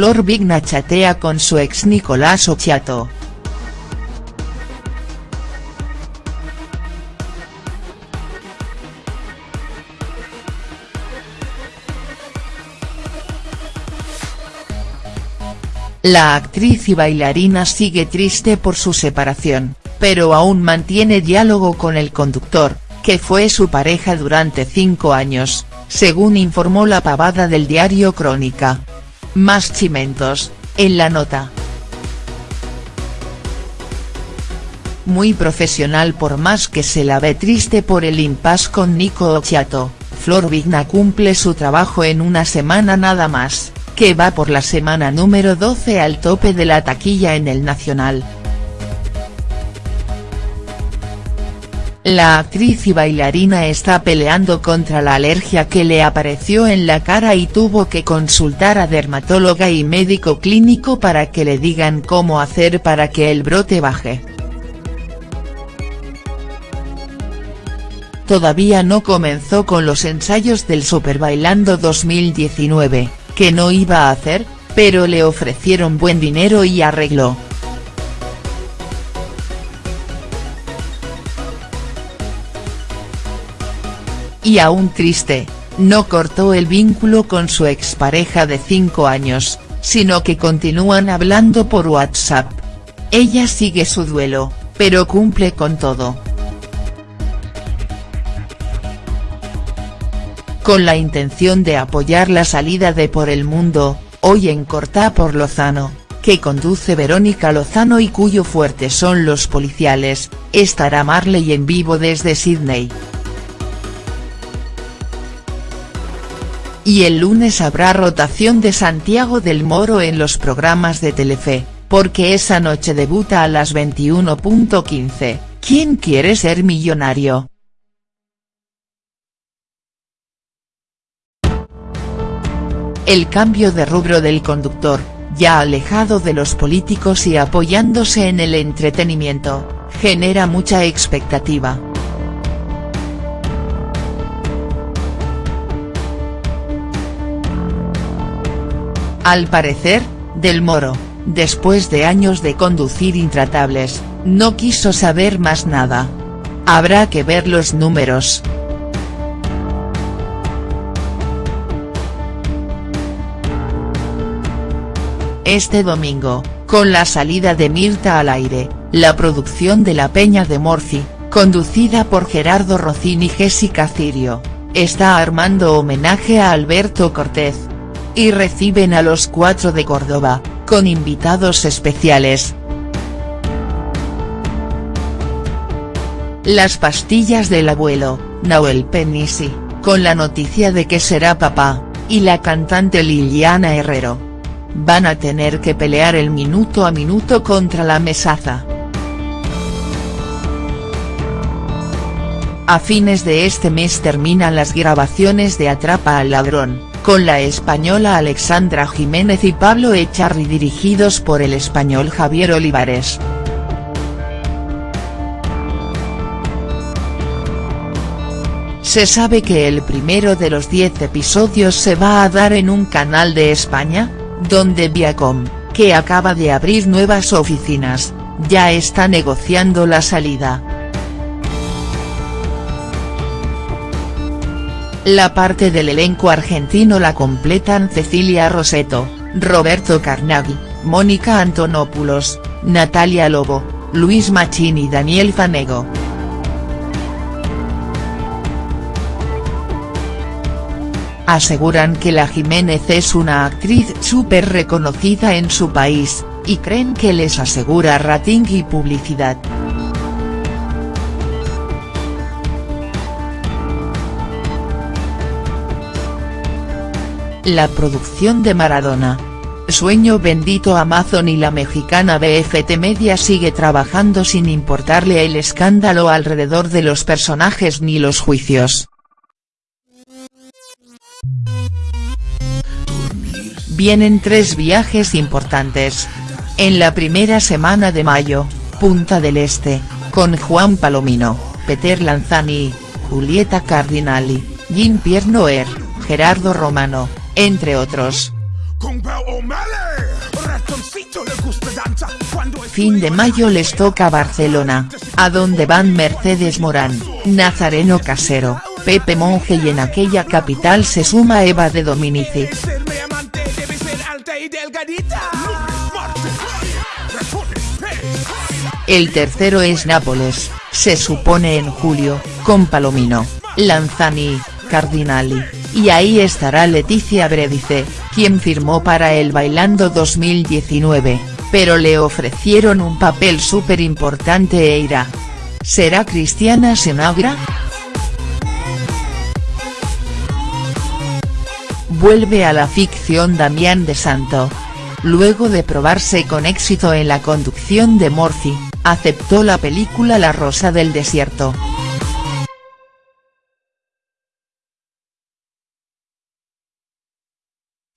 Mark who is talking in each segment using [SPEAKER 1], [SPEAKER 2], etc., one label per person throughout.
[SPEAKER 1] Flor Vigna chatea con su ex Nicolás Occhiato. La actriz y bailarina sigue triste por su separación, pero aún mantiene diálogo con el conductor, que fue su pareja durante cinco años, según informó la pavada del diario Crónica. Más chimentos, en la nota. Muy profesional por más que se la ve triste por el impasse con Nico Occhiato, Flor Vigna cumple su trabajo en una semana nada más que va por la semana número 12 al tope de la taquilla en el Nacional. La actriz y bailarina está peleando contra la alergia que le apareció en la cara y tuvo que consultar a dermatóloga y médico clínico para que le digan cómo hacer para que el brote baje. Todavía no comenzó con los ensayos del Super Bailando 2019 que no iba a hacer, pero le ofrecieron buen dinero y arregló. Y aún triste, no cortó el vínculo con su expareja de 5 años, sino que continúan hablando por WhatsApp. Ella sigue su duelo, pero cumple con todo. con la intención de apoyar la salida de Por el Mundo, hoy en Cortá por Lozano, que conduce Verónica Lozano y cuyo fuerte son los policiales, estará Marley en vivo desde Sydney. Y el lunes habrá rotación de Santiago del Moro en los programas de Telefe, porque esa noche debuta a las 21.15, ¿Quién quiere ser millonario?. El cambio de rubro del conductor, ya alejado de los políticos y apoyándose en el entretenimiento, genera mucha expectativa. Al parecer, Del Moro, después de años de conducir intratables, no quiso saber más nada. Habrá que ver los números. Este domingo, con la salida de Mirta al aire, la producción de La Peña de Morci, conducida por Gerardo Rocín y Jessica Cirio, está armando homenaje a Alberto Cortés. Y reciben a los cuatro de Córdoba, con invitados especiales. Las pastillas del abuelo, Nahuel Penisi, con la noticia de que será papá, y la cantante Liliana Herrero van a tener que pelear el minuto a minuto contra la mesaza. A fines de este mes terminan las grabaciones de Atrapa al ladrón, con la española Alexandra Jiménez y Pablo Echarri dirigidos por el español Javier Olivares. Se sabe que el primero de los 10 episodios se va a dar en un canal de España, donde Viacom, que acaba de abrir nuevas oficinas, ya está negociando la salida. La parte del elenco argentino la completan Cecilia Roseto, Roberto Carnaghi, Mónica Antonopoulos, Natalia Lobo, Luis Machín y Daniel Fanego. aseguran que la Jiménez es una actriz súper reconocida en su país, y creen que les asegura rating y publicidad. La producción de Maradona. Sueño bendito Amazon y la mexicana BFT Media sigue trabajando sin importarle el escándalo alrededor de los personajes ni los juicios. Vienen tres viajes importantes. En la primera semana de mayo, Punta del Este, con Juan Palomino, Peter Lanzani, Julieta Cardinali, Jean-Pierre Noer, Gerardo Romano, entre otros. Fin de mayo les toca Barcelona, a donde van Mercedes Morán, Nazareno Casero, Pepe Monge y en aquella capital se suma Eva de Dominici. El tercero es Nápoles, se supone en julio, con Palomino, Lanzani, Cardinali, y ahí estará Leticia Bredice, quien firmó para el Bailando 2019, pero le ofrecieron un papel súper importante e irá. ¿Será Cristiana Senagra?. Vuelve a la ficción Damián de Santo. Luego de probarse con éxito en la conducción de Morphy, aceptó la película La Rosa del Desierto.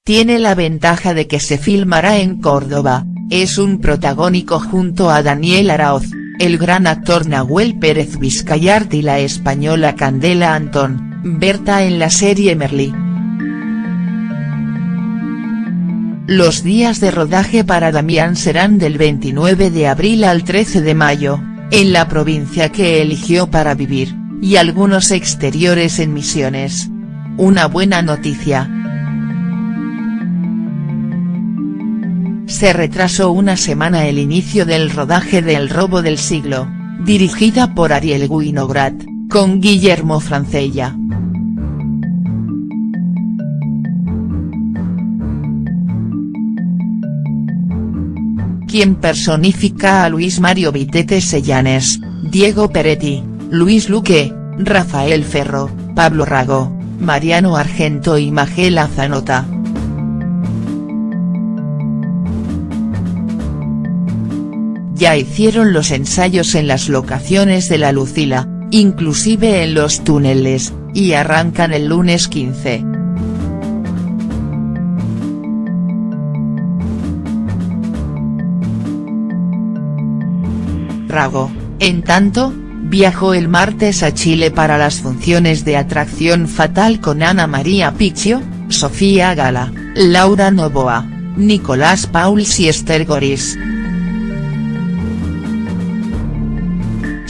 [SPEAKER 1] Tiene la ventaja de que se filmará en Córdoba, es un protagónico junto a Daniel Araoz, el gran actor Nahuel Pérez Vizcayart y la española Candela Antón, Berta en la serie Merlí. Los días de rodaje para Damián serán del 29 de abril al 13 de mayo, en la provincia que eligió para vivir, y algunos exteriores en Misiones. Una buena noticia. Se retrasó una semana el inicio del rodaje de El robo del siglo, dirigida por Ariel Winograd, con Guillermo Francella. quien personifica a Luis Mario Vitete Sellanes, Diego Peretti, Luis Luque, Rafael Ferro, Pablo Rago, Mariano Argento y Magela Zanota. Ya hicieron los ensayos en las locaciones de la Lucila, inclusive en los túneles, y arrancan el lunes 15. Rago, en tanto, viajó el martes a Chile para las funciones de Atracción Fatal con Ana María Picchio, Sofía Gala, Laura Novoa, Nicolás Pauls y Esther Goris.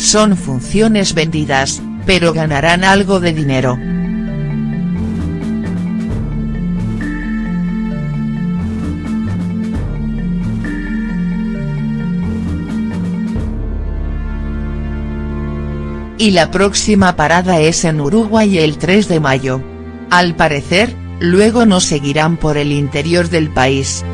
[SPEAKER 1] Son funciones vendidas, pero ganarán algo de dinero. y la próxima parada es en Uruguay el 3 de mayo. Al parecer, luego no seguirán por el interior del país.